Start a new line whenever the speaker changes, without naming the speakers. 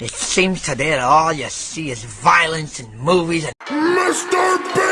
It seems today that all you see is violence in movies and...
Mr.